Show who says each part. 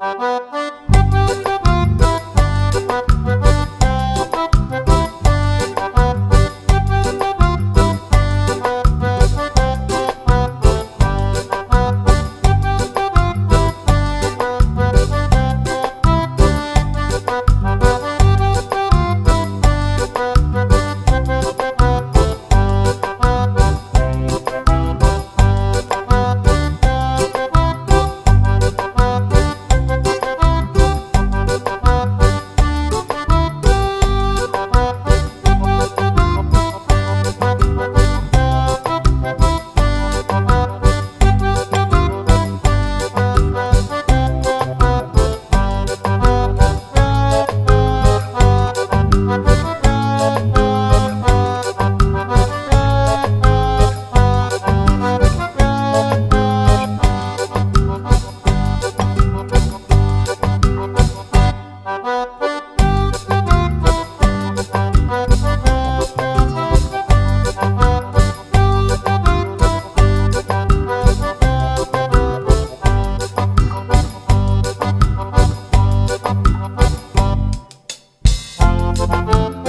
Speaker 1: you Música